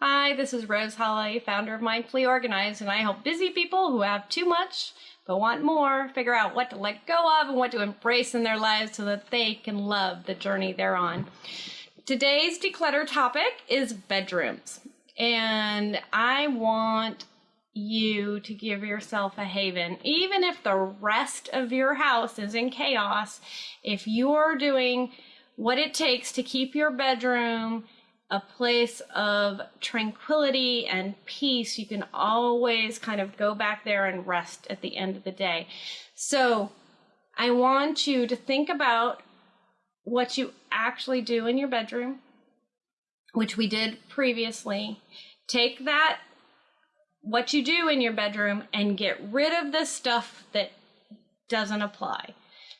Hi, this is Rose Holly, founder of Mindfully Organized, and I help busy people who have too much but want more figure out what to let go of and what to embrace in their lives so that they can love the journey they're on. Today's declutter topic is bedrooms, and I want you to give yourself a haven. Even if the rest of your house is in chaos, if you're doing what it takes to keep your bedroom a place of tranquility and peace, you can always kind of go back there and rest at the end of the day. So I want you to think about what you actually do in your bedroom, which we did previously. Take that, what you do in your bedroom, and get rid of the stuff that doesn't apply.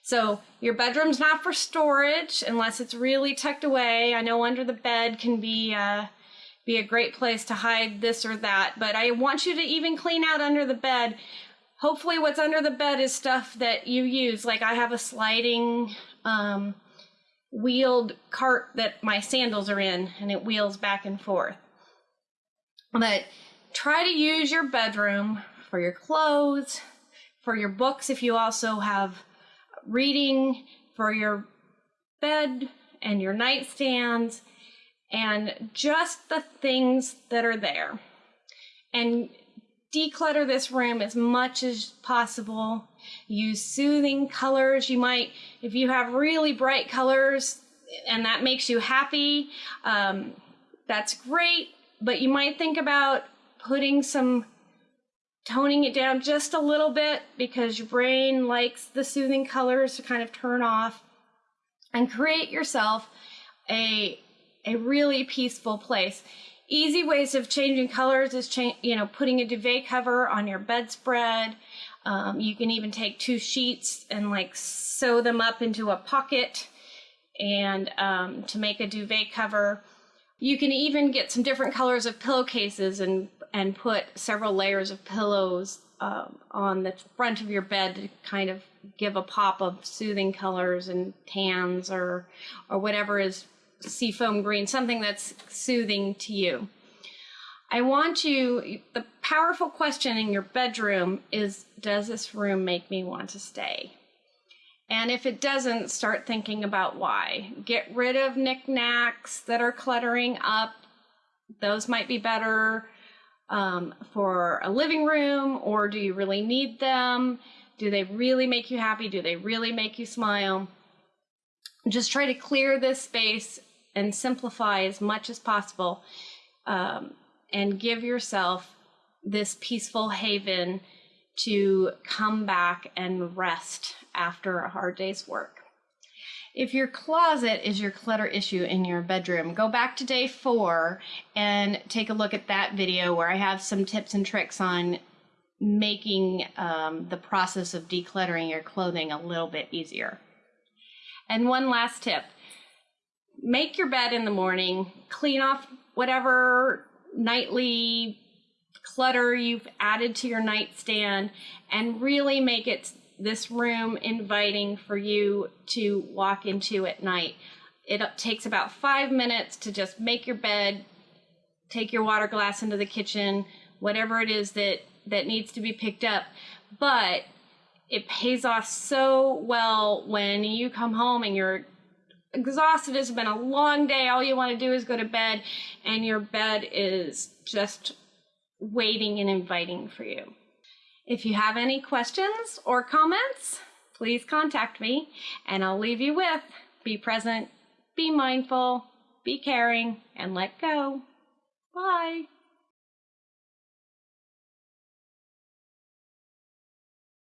So your bedroom's not for storage unless it's really tucked away. I know under the bed can be uh, be a great place to hide this or that, but I want you to even clean out under the bed. Hopefully, what's under the bed is stuff that you use. Like I have a sliding um, wheeled cart that my sandals are in, and it wheels back and forth. But try to use your bedroom for your clothes, for your books if you also have reading for your bed and your nightstands and just the things that are there. And declutter this room as much as possible. Use soothing colors. You might, if you have really bright colors and that makes you happy, um, that's great. But you might think about putting some toning it down just a little bit because your brain likes the soothing colors to kind of turn off and create yourself a a really peaceful place. Easy ways of changing colors is cha- you know putting a duvet cover on your bedspread. Um, you can even take two sheets and like sew them up into a pocket and um, to make a duvet cover. You can even get some different colors of pillowcases and and put several layers of pillows um, on the front of your bed to kind of give a pop of soothing colors and tans or or whatever is seafoam green, something that's soothing to you. I want you, the powerful question in your bedroom is Does this room make me want to stay? And if it doesn't, start thinking about why. Get rid of knickknacks that are cluttering up. Those might be better um, for a living room, or do you really need them? Do they really make you happy? Do they really make you smile? Just try to clear this space and simplify as much as possible um, and give yourself this peaceful haven to come back and rest after a hard day's work. If your closet is your clutter issue in your bedroom, go back to day four and take a look at that video where I have some tips and tricks on making um, the process of decluttering your clothing a little bit easier. And one last tip make your bed in the morning, clean off whatever nightly clutter you've added to your nightstand, and really make it this room inviting for you to walk into at night. It takes about five minutes to just make your bed, take your water glass into the kitchen, whatever it is that, that needs to be picked up. But it pays off so well when you come home and you're exhausted. It's been a long day. All you want to do is go to bed, and your bed is just waiting and inviting for you. If you have any questions or comments, please contact me and I'll leave you with be present, be mindful, be caring, and let go. Bye.